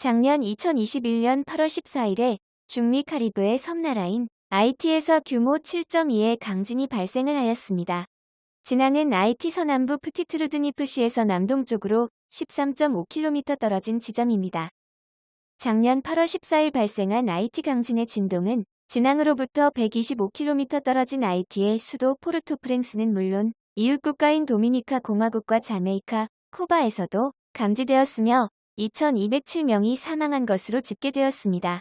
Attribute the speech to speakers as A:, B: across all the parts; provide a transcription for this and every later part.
A: 작년 2021년 8월 14일에 중미 카리브의 섬나라인 IT에서 규모 7.2의 강진이 발생을 하였습니다. 진앙은 IT 서남부 프티트루드니프시에서 남동쪽으로 13.5km 떨어진 지점입니다. 작년 8월 14일 발생한 IT 강진의 진동은 진앙으로부터 125km 떨어진 IT의 수도 포르토프랭스는 물론 이웃 국가인 도미니카 공화국과 자메이카, 쿠바에서도 감지되었으며 2,207명이 사망한 것으로 집계되었습니다.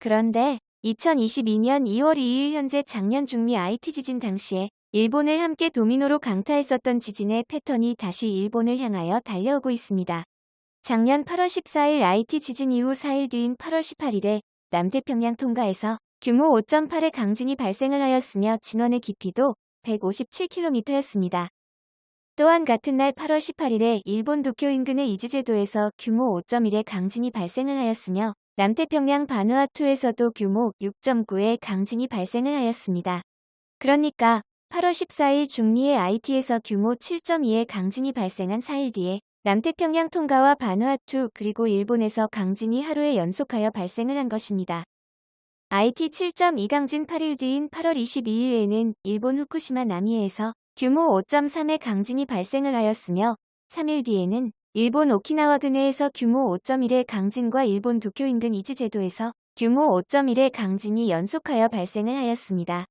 A: 그런데 2022년 2월 2일 현재 작년 중미 IT 지진 당시에 일본을 함께 도미노로 강타했었던 지진의 패턴이 다시 일본을 향하여 달려오고 있습니다. 작년 8월 14일 IT 지진 이후 4일 뒤인 8월 18일에 남태평양 통가에서 규모 5.8의 강진이 발생을 하였으며 진원의 깊이도 157km였습니다. 또한 같은 날 8월 18일에 일본 도쿄 인근의 이즈제도에서 규모 5.1의 강진이 발생을 하였으며 남태평양 바누아투에서도 규모 6.9의 강진이 발생을 하였습니다. 그러니까 8월 14일 중리의 IT에서 규모 7.2의 강진이 발생한 4일 뒤에 남태평양 통가와 바누아투 그리고 일본에서 강진이 하루에 연속하여 발생을 한 것입니다. IT 7.2 강진 8일 뒤인 8월 22일에는 일본 후쿠시마 남이에서 규모 5.3의 강진이 발생을 하였으며 3일 뒤에는 일본 오키나와 근해에서 규모 5.1의 강진과 일본 도쿄 인근 이즈제도에서 규모 5.1의 강진이 연속하여 발생을 하였습니다.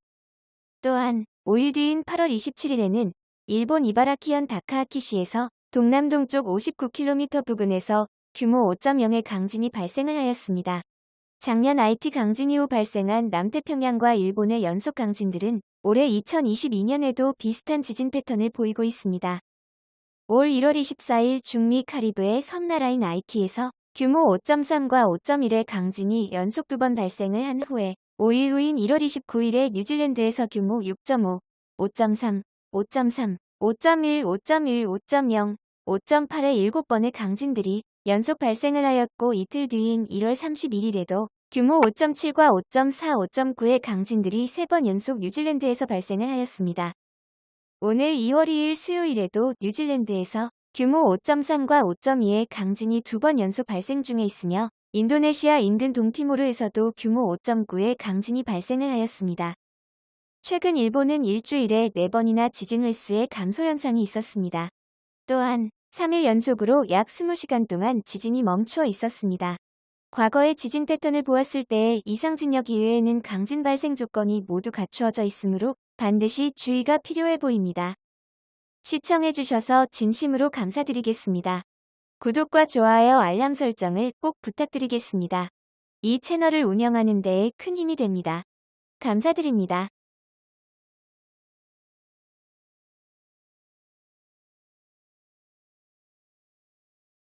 A: 또한 5일 뒤인 8월 27일에는 일본 이바라키현 다카하키시에서 동남동쪽 59km 부근에서 규모 5.0의 강진이 발생을 하였습니다. 작년 IT 강진 이후 발생한 남태평양과 일본의 연속 강진들은 올해 2022년에도 비슷한 지진 패턴을 보이고 있습니다. 올 1월 24일 중미 카리브의 섬나라인 IT에서 규모 5.3과 5.1의 강진이 연속 두 번 발생을 한 후에 5일 후인 1월 29일에 뉴질랜드에서 규모 6.5, 5.3, 5.3, 5.1, 5.1, 5.0, 5.8의 7번의 강진들이 연속 발생을 하였고 이틀 뒤인 1월 31일에도 규모 5.7과 5.4, 5.9의 강진들이 3번 연속 뉴질랜드에서 발생을 하였습니다. 오늘 2월 2일 수요일에도 뉴질랜드에서 규모 5.3과 5.2의 강진이 두 번 연속 발생 중에 있으며 인도네시아 인근 동티모르에서도 규모 5.9의 강진이 발생을 하였습니다. 최근 일본은 일주일에 4번이나 지진 횟수의 감소 현상이 있었습니다. 또한 3일 연속으로 약 20시간 동안 지진이 멈추어 있었습니다. 과거의 지진 패턴을 보았을 때 이상 진역 이외에는 강진 발생 조건이 모두 갖추어져 있으므로 반드시 주의가 필요해 보입니다. 시청해주셔서 진심으로 감사드리겠습니다. 구독과 좋아요 알람 설정을 꼭 부탁드리겠습니다. 이 채널을 운영하는 데에 큰 힘이 됩니다. 감사드립니다.